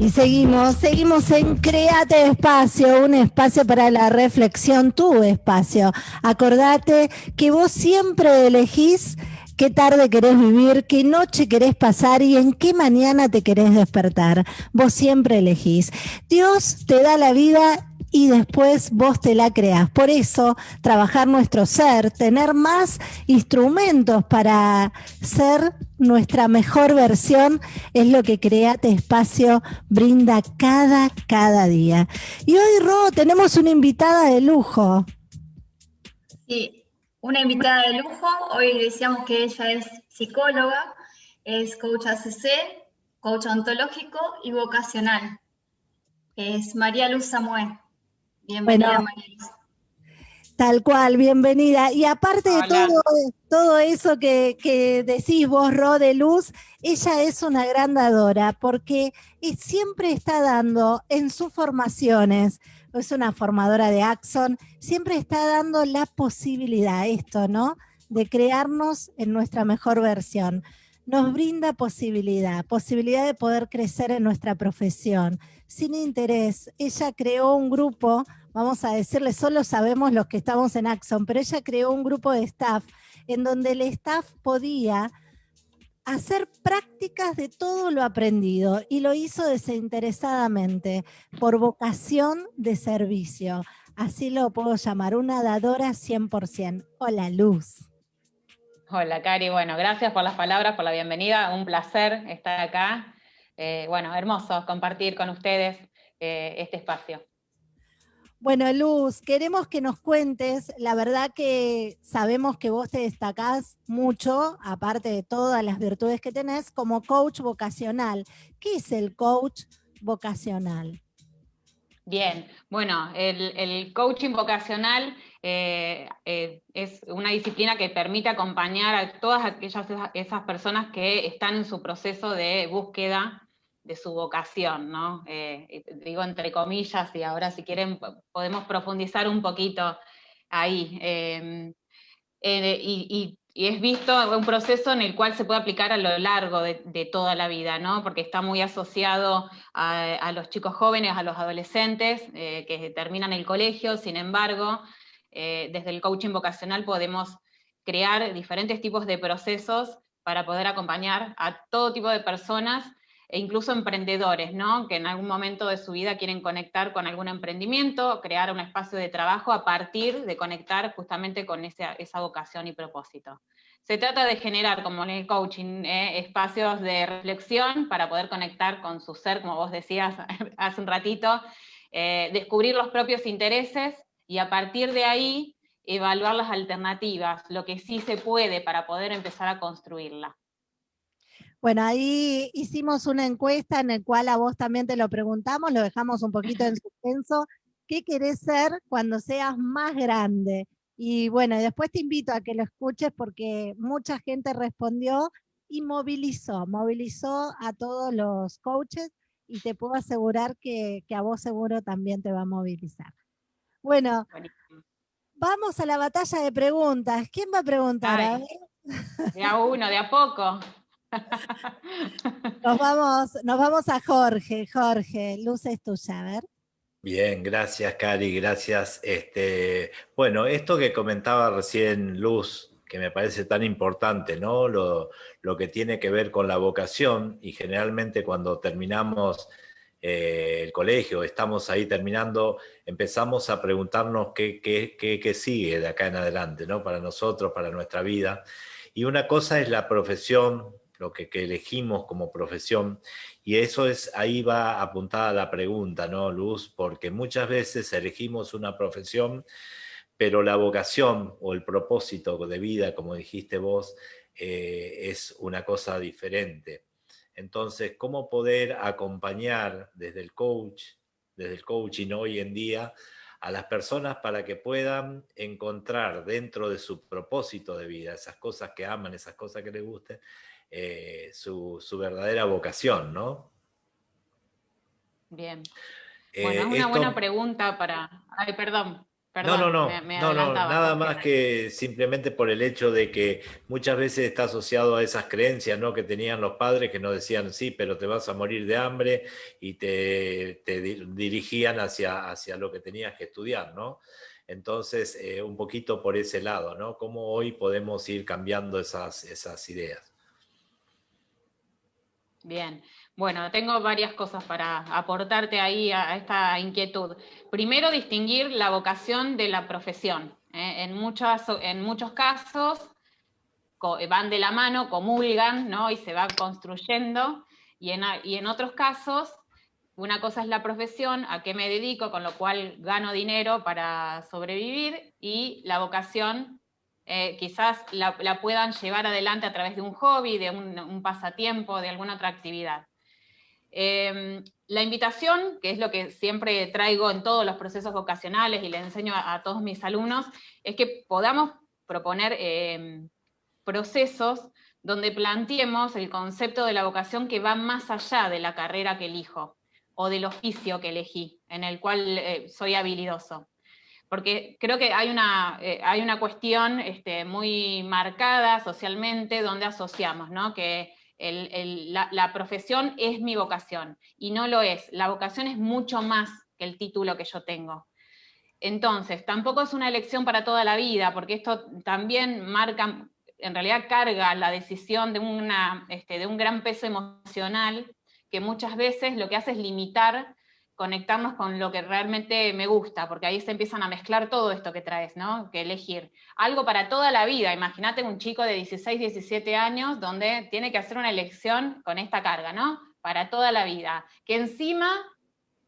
Y seguimos, seguimos en Créate Espacio, un espacio para la reflexión, tu espacio. Acordate que vos siempre elegís qué tarde querés vivir, qué noche querés pasar y en qué mañana te querés despertar. Vos siempre elegís. Dios te da la vida y después vos te la creas. Por eso, trabajar nuestro ser, tener más instrumentos para ser nuestra mejor versión es lo que Create Espacio brinda cada, cada día. Y hoy, Ro, tenemos una invitada de lujo. Sí, una invitada de lujo. Hoy decíamos que ella es psicóloga, es coach ACC, coach ontológico y vocacional. Es María Luz Samuel. Bienvenida, Tal cual, bienvenida. Y aparte de todo, todo eso que, decís vos, Ro, de Luz, ella es una gran dadora porque siempre está dando en sus formaciones, es una formadora de Axon, siempre está dando la posibilidad, esto, ¿no? De crearnos en nuestra mejor versión. Nos brinda posibilidad, posibilidad de poder crecer en nuestra profesión, sin interés. Ella creó un grupo vamos a decirle, solo sabemos los que estamos en Axon, pero ella creó un grupo de staff en donde el staff podía hacer prácticas de todo lo aprendido y lo hizo desinteresadamente, por vocación de servicio. Así lo puedo llamar, una dadora 100%. Hola, Luz. Hola, Cari. Bueno, gracias por las palabras, por la bienvenida. Un placer estar acá. Eh, bueno, hermoso compartir con ustedes eh, este espacio. Bueno, Luz, queremos que nos cuentes, la verdad que sabemos que vos te destacás mucho, aparte de todas las virtudes que tenés, como coach vocacional. ¿Qué es el coach vocacional? Bien, bueno, el, coaching vocacional eh, eh, es una disciplina que permite acompañar a todas aquellas esas personas que están en su proceso de búsqueda de su vocación, ¿no? Eh, digo entre comillas, y ahora si quieren podemos profundizar un poquito ahí. Em, eh, y, es visto un proceso en el cual se puede aplicar a lo largo de, toda la vida, ¿no? Porque está muy asociado a, los chicos jóvenes, a los adolescentes eh, que terminan el colegio, sin embargo, desde el coaching vocacional podemos crear diferentes tipos de procesos para poder acompañar a todo tipo de personas e incluso emprendedores, ¿no? que en algún momento de su vida quieren conectar con algún emprendimiento, crear un espacio de trabajo a partir de conectar justamente con esa, vocación y propósito. Se trata de generar, como en el coaching, eh, espacios de reflexión para poder conectar con su ser, como vos decías hace un ratito, eh, descubrir los propios intereses y a partir de ahí evaluar las alternativas, lo que sí se puede para poder empezar a construirla. Bueno, ahí hicimos una encuesta en la cual a vos también te lo preguntamos, lo dejamos un poquito en suspenso. ¿Qué querés ser cuando seas más grande? Y bueno, después te invito a que lo escuches porque mucha gente respondió y movilizó, movilizó a todos los coaches y te puedo asegurar que, a vos seguro también te va a movilizar. Bueno, vamos a la batalla de preguntas. ¿Quién va a preguntar? de a uno, de a poco. Nos vamos, nos vamos a Jorge. Jorge, luz es tuya, a ver. Bien, gracias Cari, gracias. Este, bueno, esto que comentaba recién Luz, que me parece tan importante, ¿no? Lo, que tiene que ver con la vocación, y generalmente cuando terminamos eh, el colegio, estamos ahí terminando, empezamos a preguntarnos qué, qué, qué, sigue de acá en adelante, ¿no? Para nosotros, para nuestra vida. Y una cosa es la profesión lo que, elegimos como profesión. Y eso es, ahí va apuntada la pregunta, ¿no, Luz? Porque muchas veces elegimos una profesión, pero la vocación o el propósito de vida, como dijiste vos, eh, es una cosa diferente. Entonces, ¿cómo poder acompañar desde el coach, desde el coaching hoy en día, a las personas para que puedan encontrar dentro de su propósito de vida, esas cosas que aman, esas cosas que les gusten, eh, su, verdadera vocación, ¿no? Bien. Eh, bueno, es una buena pregunta para... Ay, perdón. no, no, no, no, no, nada más que simplemente por el hecho de que muchas veces está asociado a esas creencias ¿no? que tenían los padres que nos decían, sí, pero te vas a morir de hambre y te, dirigían hacia, hacia lo que tenías que estudiar, ¿no? Entonces, eh, un poquito por ese lado, ¿no? Cómo hoy podemos ir cambiando esas, esas ideas. Bien, bueno, tengo varias cosas para aportarte ahí a esta inquietud. Primero, distinguir la vocación de la profesión. ¿eh? En, en muchos casos van de la mano, comulgan, ¿no? Y se va construyendo. Y en, y en otros casos, una cosa es la profesión, a qué me dedico, con lo cual gano dinero para sobrevivir, y la vocación eh, quizás la, puedan llevar adelante a través de un hobby, de un pasatiempo, de alguna otra actividad. Em, la invitación, que es lo que siempre traigo en todos los procesos vocacionales y le enseño a, todos mis alumnos, es que podamos proponer em, procesos donde planteemos el concepto de la vocación que va más allá de la carrera que elijo o del oficio que elegí, en el cual eh, soy habilidoso. Porque creo que hay una, eh, hay una cuestión este, muy marcada socialmente donde asociamos, ¿no? que la, profesión es mi vocación, y no lo es. La vocación es mucho más que el título que yo tengo. Entonces, tampoco es una elección para toda la vida, porque esto también marca, en realidad carga la decisión de, una, este, de un gran peso emocional, que muchas veces lo que hace es limitar conectarnos con lo que realmente me gusta, porque ahí se empiezan a mezclar todo esto que traes, ¿no? Que elegir. Algo para toda la vida. Imagínate un chico de 16, 17 años donde tiene que hacer una elección con esta carga, ¿no? Para toda la vida. Que encima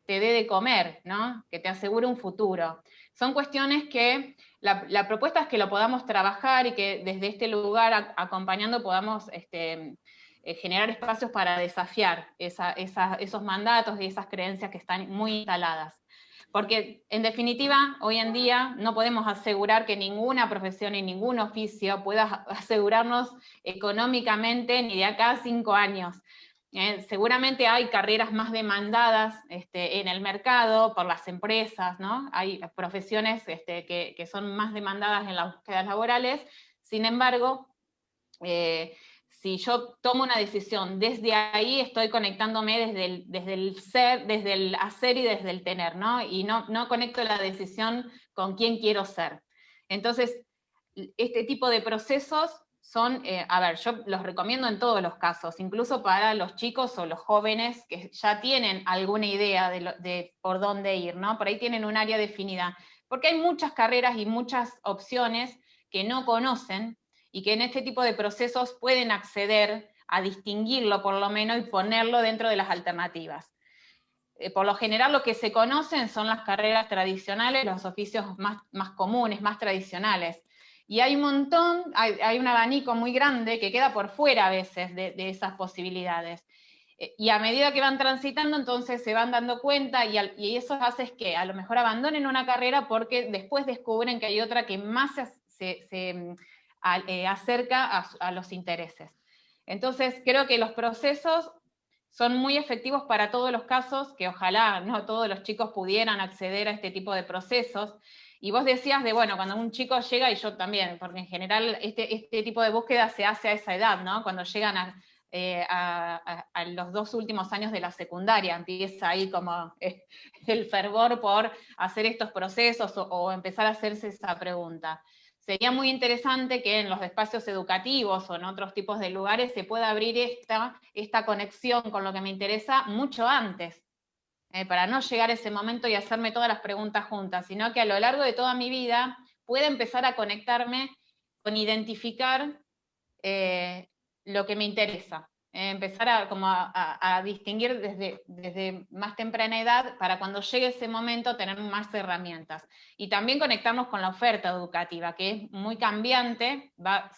te dé de comer, ¿no? Que te asegure un futuro. Son cuestiones que la, propuesta es que lo podamos trabajar y que desde este lugar acompañando podamos este, eh, generar espacios para desafiar esos mandatos y esas creencias que están muy instaladas. Porque en definitiva, hoy en día no podemos asegurar que ninguna profesión y ningún oficio pueda asegurarnos económicamente ni de acá a cinco años. Eh, seguramente hay carreras más demandadas este, en el mercado por las empresas, ¿no? Hay profesiones este, que, son más demandadas en las búsquedas laborales, sin embargo, eh, si yo tomo una decisión, desde ahí estoy conectándome desde el, desde el ser, desde el hacer y desde el tener, ¿no? Y no, no conecto la decisión con quién quiero ser. Entonces, este tipo de procesos son, eh, a ver, yo los recomiendo en todos los casos, incluso para los chicos o los jóvenes que ya tienen alguna idea de, de por dónde ir, ¿no? Por ahí tienen un área definida. Porque hay muchas carreras y muchas opciones que no conocen y que en este tipo de procesos pueden acceder a distinguirlo por lo menos y ponerlo dentro de las alternativas. Eh, por lo general lo que se conocen son las carreras tradicionales, los oficios más, más comunes, más tradicionales. Y hay un montón, hay, un abanico muy grande que queda por fuera a veces de, esas posibilidades. Eh, y a medida que van transitando, entonces se van dando cuenta y, y, eso hace que a lo mejor abandonen una carrera porque después descubren que hay otra que más se, se eh, acerca a, los intereses. Entonces, creo que los procesos son muy efectivos para todos los casos, que ojalá no todos los chicos pudieran acceder a este tipo de procesos. Y vos decías de, bueno, cuando un chico llega, y yo también, porque en general este, este tipo de búsqueda se hace a esa edad, ¿no? Cuando llegan a, eh, los dos últimos años de la secundaria, empieza ahí como eh, el fervor por hacer estos procesos o empezar a hacerse esa pregunta sería muy interesante que en los espacios educativos o en otros tipos de lugares se pueda abrir esta, esta conexión con lo que me interesa mucho antes, eh, para no llegar a ese momento y hacerme todas las preguntas juntas, sino que a lo largo de toda mi vida pueda empezar a conectarme con identificar eh, lo que me interesa. Eh, empezar a, como a, distinguir desde, desde, más temprana edad para cuando llegue ese momento tener más herramientas. Y también conectarnos con la oferta educativa, que es muy cambiante, va,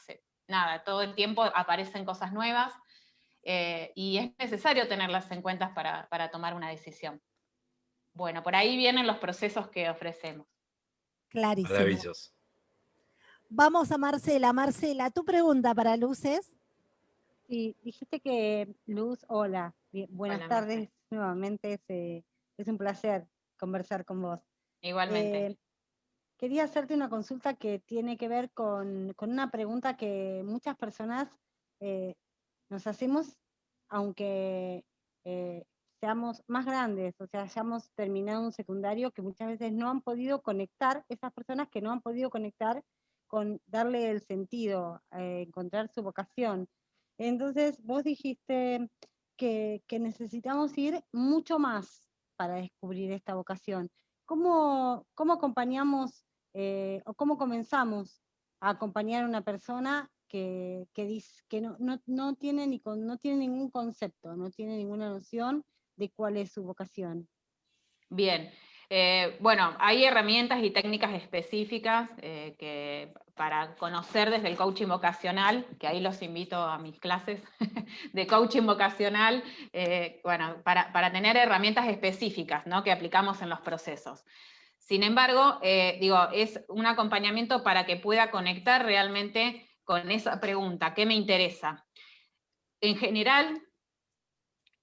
nada, todo el tiempo aparecen cosas nuevas eh, y es necesario tenerlas en cuenta para, para tomar una decisión. Bueno, por ahí vienen los procesos que ofrecemos. Clarísimo. Maravilloso. Vamos a Marcela. Marcela, tu pregunta para Luces. Sí, dijiste que Luz, hola, buenas tardes nuevamente, es, un placer conversar con vos. Igualmente. Eh, quería hacerte una consulta que tiene que ver con, una pregunta que muchas personas eh, nos hacemos, aunque eh, seamos más grandes, o sea, hayamos terminado un secundario, que muchas veces no han podido conectar, esas personas que no han podido conectar con darle el sentido, eh, encontrar su vocación. Entonces, vos dijiste que, necesitamos ir mucho más para descubrir esta vocación. ¿Cómo, cómo acompañamos eh, o cómo comenzamos a acompañar a una persona que, que, que no, no, no, tiene ni no tiene ningún concepto, no tiene ninguna noción de cuál es su vocación? Bien, eh, bueno, hay herramientas y técnicas específicas eh, que para conocer desde el coaching vocacional, que ahí los invito a mis clases de coaching vocacional, eh, bueno, para, para, tener herramientas específicas ¿no? que aplicamos en los procesos. Sin embargo, digo, es un acompañamiento para que pueda conectar realmente con esa pregunta, ¿qué me interesa? En general,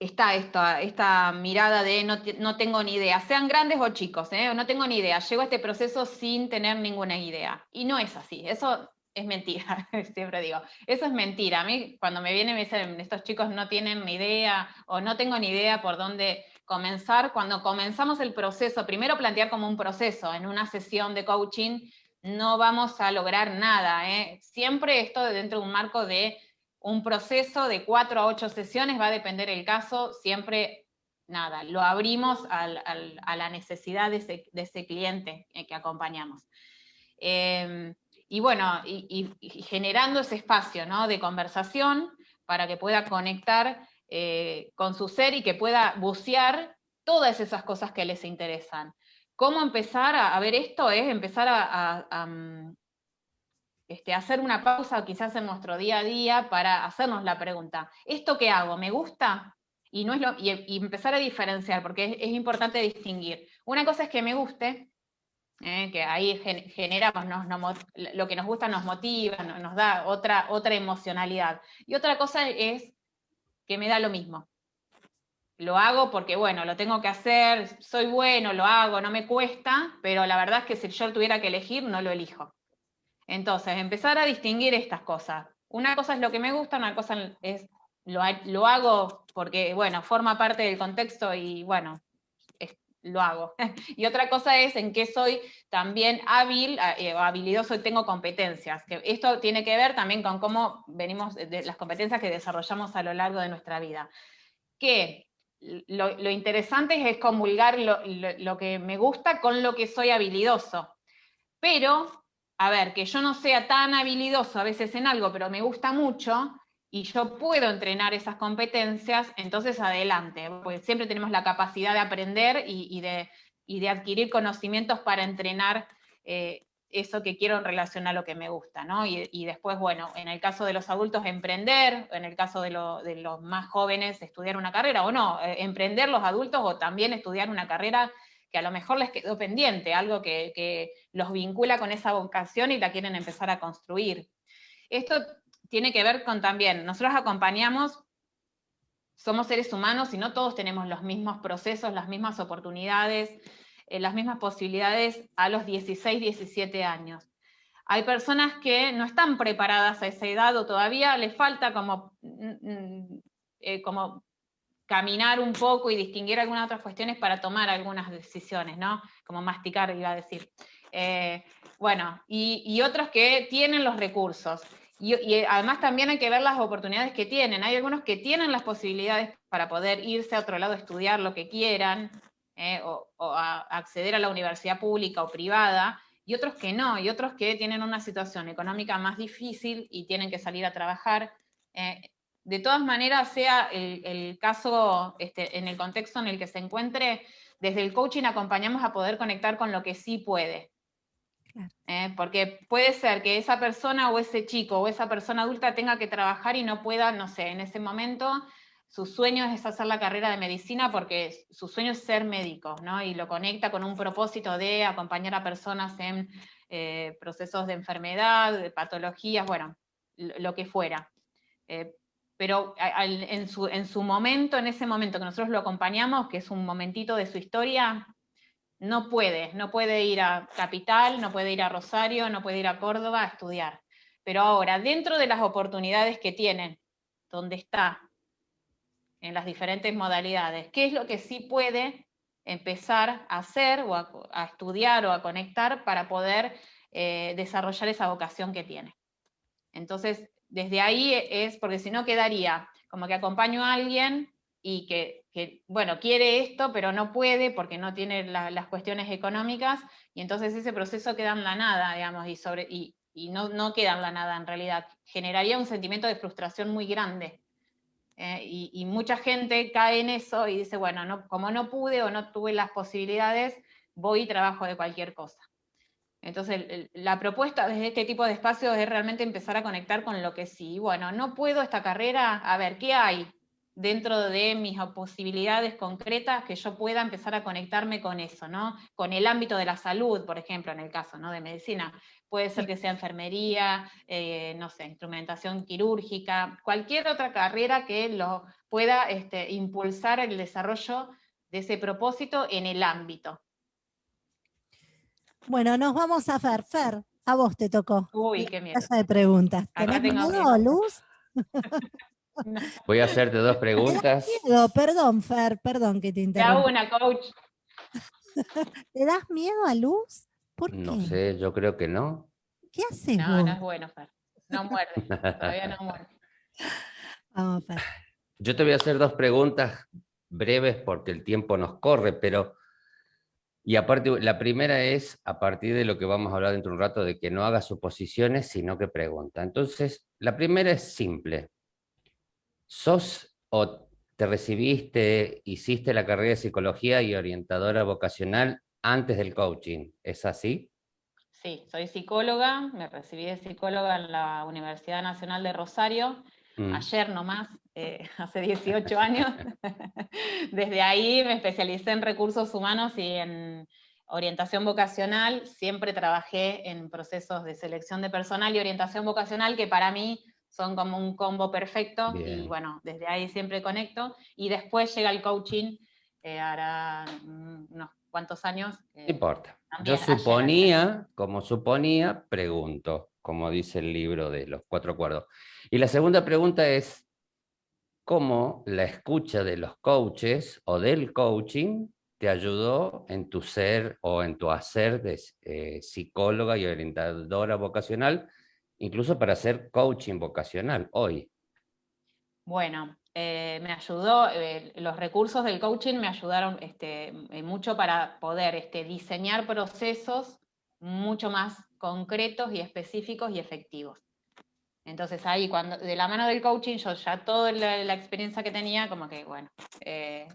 está esta, esta mirada de no, tengo ni idea, sean grandes o chicos, ¿eh? no tengo ni idea, llego a este proceso sin tener ninguna idea. Y no es así, eso es mentira, siempre digo, eso es mentira. A mí cuando me vienen me dicen, estos chicos no tienen ni idea o no tengo ni idea por dónde comenzar, cuando comenzamos el proceso, primero plantear como un proceso en una sesión de coaching, no vamos a lograr nada. ¿eh? Siempre esto dentro de un marco de un proceso de cuatro a ocho sesiones, va a depender el caso, siempre, nada, lo abrimos a la necesidad de ese, cliente que acompañamos. Em, y bueno, y, generando ese espacio ¿no? de conversación para que pueda conectar eh, con su ser y que pueda bucear todas esas cosas que les interesan. ¿Cómo empezar a, ver esto? Es empezar a, mm, este, hacer una pausa quizás en nuestro día a día para hacernos la pregunta, ¿esto qué hago? ¿Me gusta? Y, no es lo, y, empezar a diferenciar, porque es, importante distinguir. Una cosa es que me guste, eh, que ahí generamos, lo que nos gusta nos motiva, nos da otra, otra emocionalidad. Y otra cosa es que me da lo mismo. Lo hago porque, bueno, lo tengo que hacer, soy bueno, lo hago, no me cuesta, pero la verdad es que si yo tuviera que elegir, no lo elijo. Entonces, empezar a distinguir estas cosas. Una cosa es lo que me gusta, una cosa es lo, hago porque, bueno, forma parte del contexto y, bueno, lo hago. y otra cosa es en qué soy también hábil, eh, habilidoso y tengo competencias. Que esto tiene que ver también con cómo venimos, de las competencias que desarrollamos a lo largo de nuestra vida. Que lo, interesante es comulgar lo que me gusta con lo que soy habilidoso. Pero a ver, que yo no sea tan habilidoso a veces en algo, pero me gusta mucho, y yo puedo entrenar esas competencias, entonces adelante, porque siempre tenemos la capacidad de aprender y, de, adquirir conocimientos para entrenar eh, eso que quiero en relación a lo que me gusta, ¿no? Y, después, bueno, en el caso de los adultos, emprender, en el caso de, los más jóvenes, estudiar una carrera, o no, eh, emprender los adultos o también estudiar una carrera que a lo mejor les quedó pendiente, algo que, los vincula con esa vocación y la quieren empezar a construir. Esto tiene que ver con también, nosotros acompañamos, somos seres humanos y no todos tenemos los mismos procesos, las mismas oportunidades, eh, las mismas posibilidades a los 16, 17 años. Hay personas que no están preparadas a esa edad o todavía les falta como, mm, mm, eh, como caminar un poco y distinguir algunas otras cuestiones para tomar algunas decisiones, ¿no? Como masticar, iba a decir. Eh, bueno, y, otros que tienen los recursos. Y, además también hay que ver las oportunidades que tienen. Hay algunos que tienen las posibilidades para poder irse a otro lado a estudiar lo que quieran, eh, o, acceder a la universidad pública o privada, y otros que no, y otros que tienen una situación económica más difícil y tienen que salir a trabajar. Eh, de todas maneras, sea el, caso este, en el contexto en el que se encuentre, desde el coaching acompañamos a poder conectar con lo que sí puede. ¿eh? porque puede ser que esa persona o ese chico o esa persona adulta tenga que trabajar y no pueda, no sé, en ese momento su sueño es hacer la carrera de medicina porque su sueño es ser médico, ¿no? Y lo conecta con un propósito de acompañar a personas en eh, procesos de enfermedad, de patologías, bueno, lo que fuera. Eh, pero en su, momento, en ese momento que nosotros lo acompañamos, que es un momentito de su historia, no puede, no puede ir a Capital, no puede ir a Rosario, no puede ir a Córdoba a estudiar. Pero ahora, dentro de las oportunidades que tienen, donde está, en las diferentes modalidades, ¿qué es lo que sí puede empezar a hacer o a, estudiar o a conectar para poder eh, desarrollar esa vocación que tiene? Entonces, desde ahí es, porque si no quedaría como que acompaño a alguien y que, bueno, quiere esto, pero no puede porque no tiene las cuestiones económicas, y entonces ese proceso queda en la nada, digamos, y, sobre, y, no, no, queda en la nada en realidad. Generaría un sentimiento de frustración muy grande. Eh, y, mucha gente cae en eso y dice, bueno, no, como no pude o no tuve las posibilidades, voy y trabajo de cualquier cosa. Entonces, la propuesta desde este tipo de espacios es realmente empezar a conectar con lo que sí. Bueno, no puedo esta carrera, a ver, ¿qué hay? dentro de mis posibilidades concretas que yo pueda empezar a conectarme con eso, ¿no? Con el ámbito de la salud, por ejemplo, en el caso ¿no? de medicina. Puede ser que sea enfermería, eh, no sé, instrumentación quirúrgica, cualquier otra carrera que lo pueda este, impulsar el desarrollo de ese propósito en el ámbito. Bueno, nos vamos a Fer. Fer, a vos te tocó. Uy, qué miedo. de preguntas. ¿Tenés miedo, Luz? Voy a hacerte dos preguntas. Miedo? Perdón, Fer, perdón que te interrumpa. una, coach. ¿Te das miedo a luz? ¿Por qué? No sé, yo creo que no. ¿Qué haces No, no es bueno, Fer. No muerde, todavía no muerde. Vamos, Fer. Yo te voy a hacer dos preguntas breves porque el tiempo nos corre, pero... Y aparte, la primera es, a partir de lo que vamos a hablar dentro de un rato, de que no haga suposiciones, sino que pregunta. Entonces, la primera es simple. ¿Sos o te recibiste, hiciste la carrera de psicología y orientadora vocacional antes del coaching? ¿Es así? Sí, soy psicóloga, me recibí de psicóloga en la Universidad Nacional de Rosario, mm. ayer nomás, eh, hace 18 años. Desde ahí me especialicé en recursos humanos y en orientación vocacional. Siempre trabajé en procesos de selección de personal y orientación vocacional, que para mí son como un combo perfecto y bueno, desde ahí siempre conecto y después llega el coaching, eh, hará unos cuantos años. no importa. Yo suponía, como suponía, pregunto, como dice el libro de los cuatro acuerdos. Y la segunda pregunta es, ¿cómo la escucha de los coaches o del coaching te ayudó en tu ser o en tu hacer de eh, psicóloga y orientadora vocacional incluso para hacer coaching vocacional hoy? Bueno, eh, me ayudó, eh, los recursos del coaching me ayudaron este, mucho para poder este, diseñar procesos mucho más concretos y específicos y efectivos. Entonces ahí, cuando de la mano del coaching, yo ya toda la, experiencia que tenía, como que, bueno,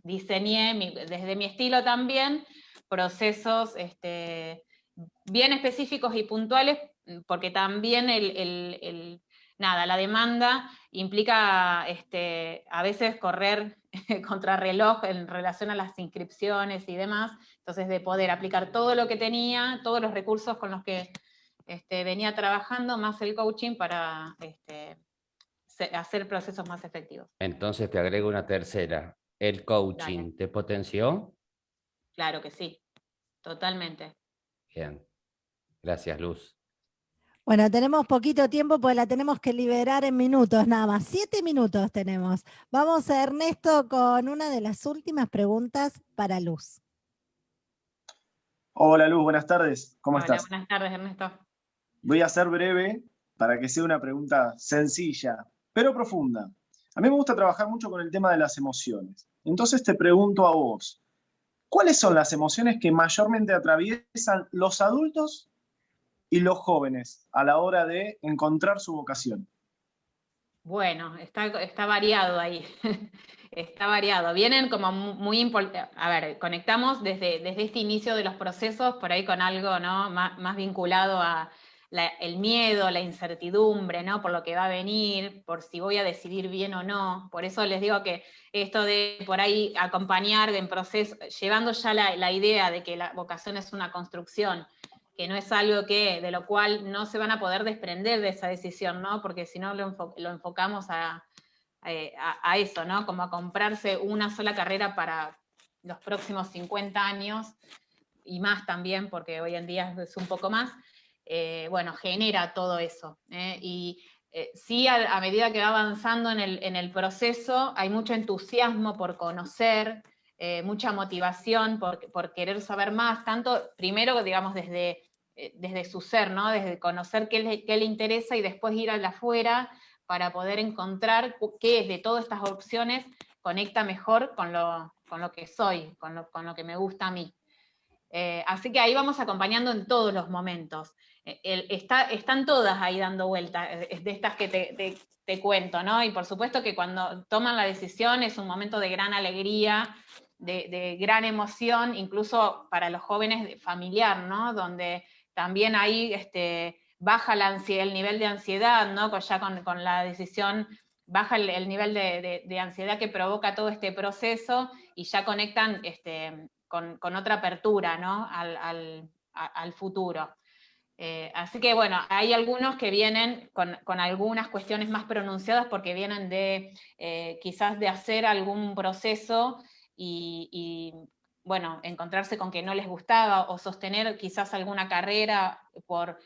diseñé desde mi estilo también procesos este, bien específicos y puntuales porque también el, nada, la demanda implica este, a veces correr contra reloj en relación a las inscripciones y demás, entonces de poder aplicar todo lo que tenía, todos los recursos con los que este, venía trabajando, más el coaching para este, hacer procesos más efectivos. Entonces te agrego una tercera, ¿el coaching te potenció? Claro que sí, totalmente. Bien, gracias Luz. Bueno, tenemos poquito tiempo porque la tenemos que liberar en minutos nada más. Siete minutos tenemos. Vamos a Ernesto con una de las últimas preguntas para Luz. Hola Luz, buenas tardes. ¿Cómo Hola, estás? Buenas tardes, Ernesto. Voy a ser breve para que sea una pregunta sencilla, pero profunda. A mí me gusta trabajar mucho con el tema de las emociones. Entonces te pregunto a vos, ¿cuáles son las emociones que mayormente atraviesan los adultos y los jóvenes a la hora de encontrar su vocación? Bueno, está, variado ahí, está variado. Vienen como muy importantes, a ver, conectamos desde, desde este inicio de los procesos por ahí con algo ¿no? más, vinculado a el miedo, la incertidumbre, ¿no? por lo que va a venir, por si voy a decidir bien o no. Por eso les digo que esto de por ahí acompañar en proceso, llevando ya la, idea de que la vocación es una construcción, que no es algo que, de lo cual no se van a poder desprender de esa decisión, ¿no? Porque si no lo, enfocamos eh, a, eso, ¿no? Como a comprarse una sola carrera para los próximos 50 años, y más también, porque hoy en día es un poco más, eh, bueno, genera todo eso. ¿eh? Y eh, sí, a, medida que va avanzando en el, proceso, hay mucho entusiasmo por conocer, mucha motivación por, querer saber más, tanto primero, digamos, desde, desde su ser, ¿no? desde conocer qué le, qué le interesa y después ir a la afuera para poder encontrar qué de todas estas opciones conecta mejor con lo, con lo que soy, con lo, con lo, que me gusta a mí. Así que ahí vamos acompañando en todos los momentos. Eh, está, están todas ahí dando vuelta, eh, de estas que te, cuento, ¿no? Y por supuesto que cuando toman la decisión es un momento de gran alegría, de, gran emoción, incluso para los jóvenes familiar, ¿no? Donde también ahí este, baja ansiedad, el nivel de ansiedad, ¿no? Ya con, con la decisión baja el, nivel de, ansiedad que provoca todo este proceso y ya conectan este, con, otra apertura ¿no? al, futuro. Eh, así que bueno, hay algunos que vienen con, algunas cuestiones más pronunciadas porque vienen de eh, quizás de hacer algún proceso y, y, bueno, encontrarse con que no les gustaba o sostener quizás alguna carrera por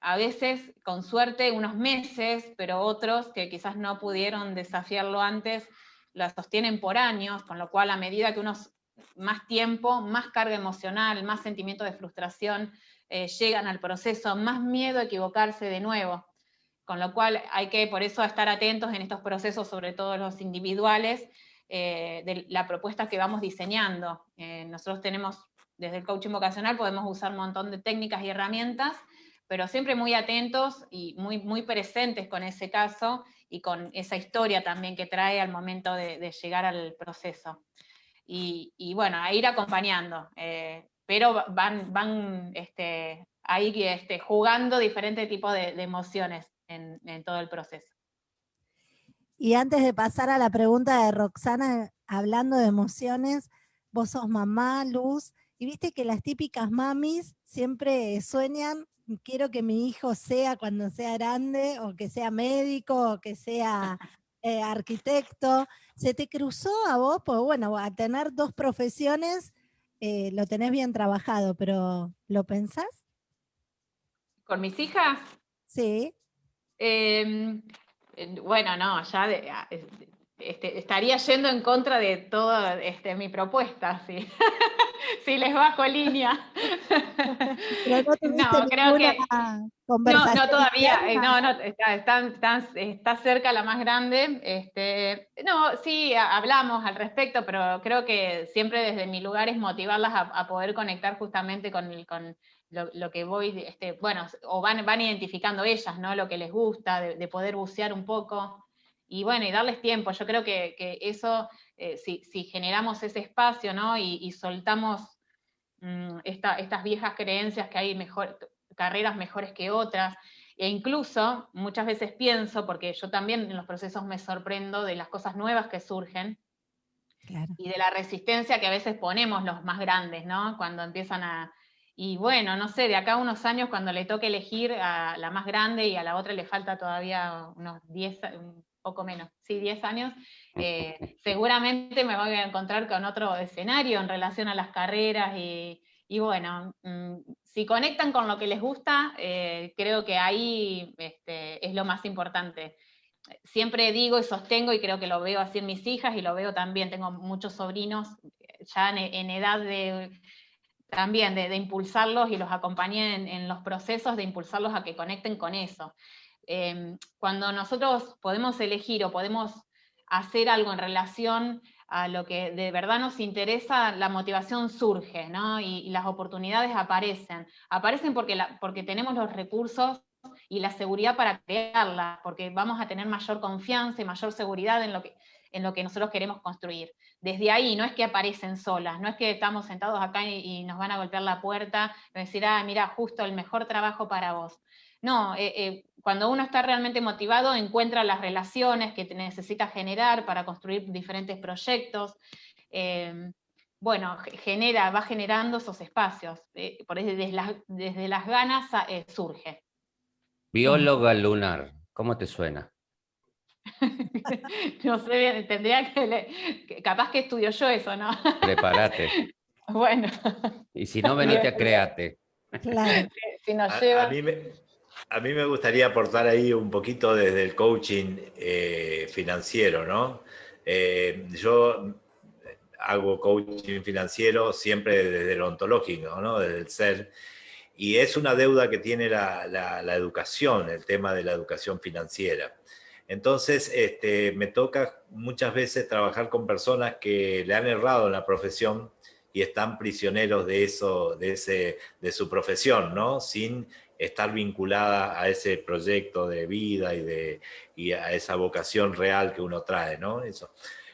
a veces, con suerte, unos meses, pero otros que quizás no pudieron desafiarlo antes, la sostienen por años, con lo cual a medida que unos más tiempo, más carga emocional, más sentimiento de frustración, eh, llegan al proceso, más miedo a equivocarse de nuevo. Con lo cual hay que por eso estar atentos en estos procesos, sobre todo los individuales, eh, de la propuesta que vamos diseñando. Eh, nosotros tenemos, desde el coaching vocacional, podemos usar un montón de técnicas y herramientas, pero siempre muy atentos y muy, muy presentes con ese caso y con esa historia también que trae al momento de, llegar al proceso. Y, bueno, a ir acompañando, pero van, van este, ahí este, jugando diferentes tipos de, emociones en, en todo el proceso. Y antes de pasar a la pregunta de Roxana, hablando de emociones, vos sos mamá, Luz, y viste que las típicas mamis siempre sueñan quiero que mi hijo sea cuando sea grande, o que sea médico, o que sea eh, arquitecto. ¿Se te cruzó a vos? Pues bueno, a tener dos profesiones eh, lo tenés bien trabajado, pero ¿lo pensás? ¿Con mis hijas? Sí. Em, bueno, no, ya este, estaría yendo en contra de toda este, mi propuesta, sí. si les bajo línea. no, creo que... No, no, todavía, eh, no, no, está, está, cerca la más grande. Este, no, sí, hablamos al respecto, pero creo que siempre desde mi lugar es motivarlas a, poder conectar justamente con, con lo, que voy, este, bueno, o van, van identificando ellas, ¿no? Lo que les gusta, de, poder bucear un poco. Y bueno, y darles tiempo. Yo creo que, eso, eh, si, generamos ese espacio, ¿no? y soltamos Mm, estas viejas creencias que hay mejor, carreras mejores que otras, e incluso muchas veces pienso, porque yo también en los procesos me sorprendo de las cosas nuevas que surgen, y de la resistencia que a veces ponemos los más grandes, ¿no? Cuando empiezan a... Y bueno, no sé, de acá a unos años cuando le toque elegir a la más grande y a la otra le falta todavía unos 10, un poco menos, sí, 10 años, eh, seguramente me voy a encontrar con otro escenario en relación a las carreras y, bueno, mm, si conectan con lo que les gusta, eh, creo que ahí este, es lo más importante. Siempre digo y sostengo, y creo que lo veo así en mis hijas, y lo veo también, tengo muchos sobrinos ya en, edad de también de, impulsarlos y los acompañé en, los procesos de impulsarlos a que conecten con eso. Em, cuando nosotros podemos elegir o podemos hacer algo en relación a lo que de verdad nos interesa, la motivación surge, ¿no? Y, las oportunidades aparecen. Aparecen porque, porque tenemos los recursos y la seguridad para crearla, porque vamos a tener mayor confianza y mayor seguridad en lo que, en lo que nosotros queremos construir. Desde ahí no es que aparecen solas, no es que estamos sentados acá y, nos van a golpear la puerta y decir, ah, mira, justo el mejor trabajo para vos. No, eh, eh, cuando uno está realmente motivado, encuentra las relaciones que necesita generar para construir diferentes proyectos. Eh, bueno, genera, va generando esos espacios. por desde, las, desde las ganas surge. Bióloga lunar, ¿cómo te suena? no sé, tendría que, capaz que estudio yo eso, ¿no? Prepárate. Bueno. Y si no, venite a Créate. Claro. Si nos A, lleva... a mí me, a mí me gustaría aportar ahí un poquito desde el coaching eh, financiero, ¿no? Eh, yo hago coaching financiero siempre desde el ontológico, ¿no? Desde el ser. Y es una deuda que tiene la educación, el tema de la educación financiera. Entonces, este, me toca muchas veces trabajar con personas que le han errado en la profesión y están prisioneros de eso, de, ese, de su profesión, ¿no? Sin estar vinculada a ese proyecto de vida y, de, y a esa vocación real que uno trae, ¿no? Eso.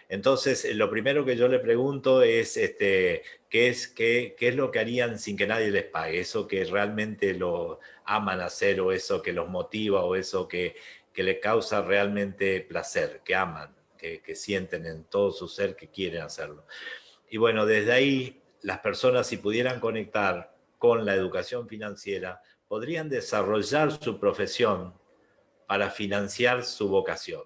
Entonces, eh, lo primero que yo le pregunto es, este, ¿qué, es qué, ¿qué es lo que harían sin que nadie les pague? Eso que realmente lo aman hacer o eso que los motiva o eso que, que les causa realmente placer, que aman, que, que sienten en todo su ser que quieren hacerlo. Y bueno, desde ahí, las personas si pudieran conectar con la educación financiera, podrían desarrollar su profesión para financiar su vocación.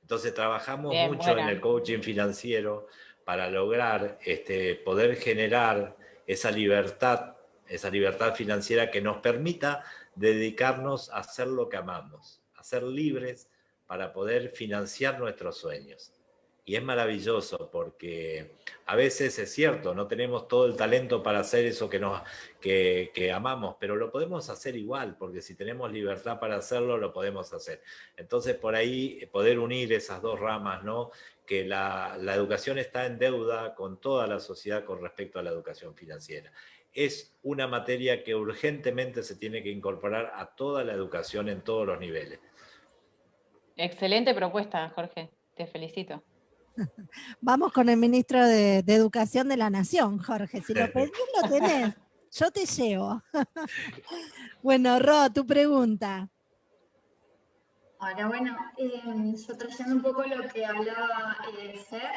Entonces trabajamos Bien, mucho buena. en el coaching financiero para lograr este, poder generar esa libertad, esa libertad financiera que nos permita dedicarnos a hacer lo que amamos, a ser libres para poder financiar nuestros sueños. Y es maravilloso porque a veces es cierto, no tenemos todo el talento para hacer eso que, nos, que, amamos, pero lo podemos hacer igual, porque si tenemos libertad para hacerlo, lo podemos hacer. Entonces, por ahí eh, poder unir esas dos ramas, ¿no? Que la, la educación está en deuda con toda la sociedad con respecto a la educación financiera. Es una materia que urgentemente se tiene que incorporar a toda la educación en todos los niveles. Excelente propuesta, Jorge. Te felicito. Vamos con el ministro de, Educación de la Nación, Jorge. Si lo pedís, lo tenés. Yo te llevo. bueno, Ro, tu pregunta. Ahora, bueno, eh, yo trayendo un poco lo que hablaba eh, Fer,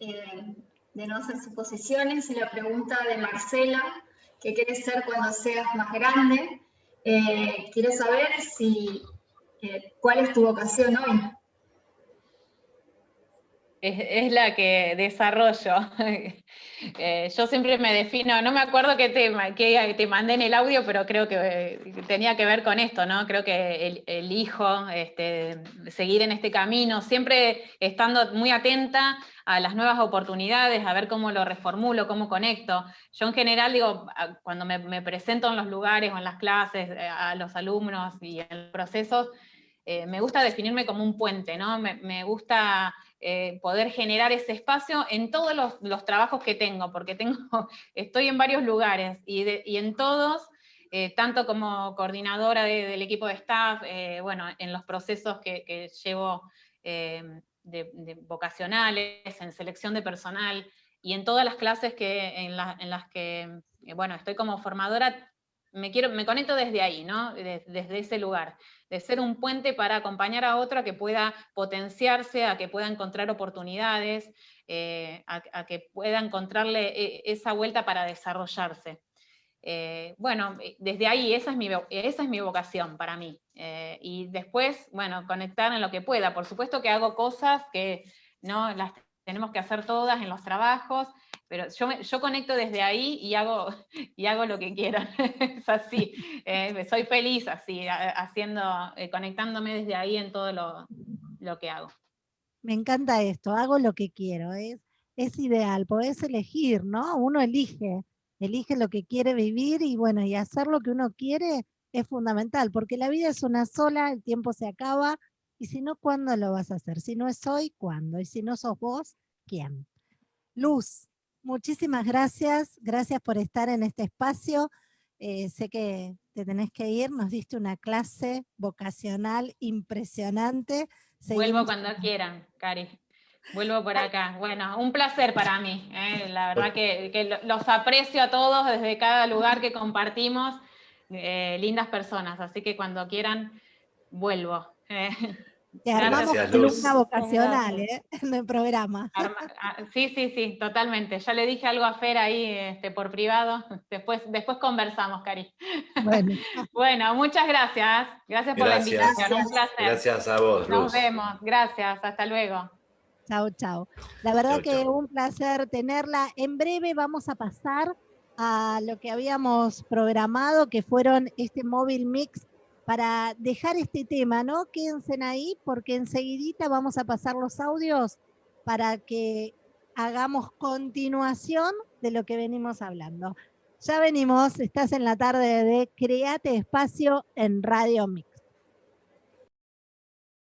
eh, de no hacer suposiciones, y la pregunta de Marcela, ¿qué quieres ser cuando seas más grande? Eh, quiero saber si, cuál es tu vocación hoy. Es, la que desarrollo. Eh, yo siempre me defino, no me acuerdo qué tema, que te mandé en el audio, pero creo que tenía que ver con esto, ¿no? Creo que el, elijo este, seguir en este camino, siempre estando muy atenta a las nuevas oportunidades, a ver cómo lo reformulo, cómo conecto. Yo en general digo, cuando me, presento en los lugares o en las clases, eh, a los alumnos y en los procesos, eh, me gusta definirme como un puente, ¿no? Me gusta eh, poder generar ese espacio en todos los, trabajos que tengo, porque tengo, estoy en varios lugares y, en todos, eh, tanto como coordinadora de- del equipo de staff, eh, bueno, en los procesos que, llevo de, vocacionales, en selección de personal, y en todas las clases que, en, en las que, bueno, estoy como formadora, me, quiero, me conecto desde ahí, ¿no? De- desde ese lugar de ser un puente para acompañar a otro a que pueda potenciarse, a que pueda encontrar oportunidades, eh, a, que pueda encontrarle eh, esa vuelta para desarrollarse. Eh, bueno, desde ahí esa es mi, esa es mi vocación para mí. Y después, bueno, conectar en lo que pueda. Por supuesto que hago cosas que no las tenemos que hacer todas en los trabajos, pero yo, me- yo conecto desde ahí y hago, y hago lo que quiero. es así. Eh, soy feliz así, haciendo, eh, conectándome desde ahí en todo lo, lo que hago. Me encanta esto, hago lo que quiero, es, es ideal, podés elegir, ¿no? Uno elige, elige lo que quiere vivir y bueno, y hacer lo que uno quiere es fundamental, porque la vida es una sola, el tiempo se acaba, y si no, ¿cuándo lo vas a hacer? Si no es hoy, ¿cuándo? Y si no sos vos, ¿quién? Luz, muchísimas gracias, gracias por estar en este espacio. Eh, sé que te tenés que ir, nos diste una clase vocacional impresionante. Vuelvo cuando quieran, Cari. Vuelvo por acá. Bueno, un placer para mí. eh, La verdad que, que lo- los aprecio a todos desde cada lugar que compartimos. eh, lindas personas, así que cuando quieran, vuelvo. Te armamos Gracias, columna vocacional ¿eh? en el programa. Arma- ah, Sí, sí, sí, totalmente. Ya le dije algo a Fer ahí este, por privado. Después, después conversamos, Cari. Bueno, Bueno, muchas gracias. Gracias por Gracias. la invitación. Un placer. Gracias a vos, Nos Luz. vemos. Gracias. Hasta luego. Chao, chao. La verdad que un placer tenerla. En breve vamos a pasar a lo que habíamos programado, que fueron este móvil mix para dejar este tema, ¿no? Quédense ahí porque enseguidita vamos a pasar los audios para que hagamos continuación de lo que venimos hablando. Ya venimos, estás en la tarde de Create Espacio en Radio Mix.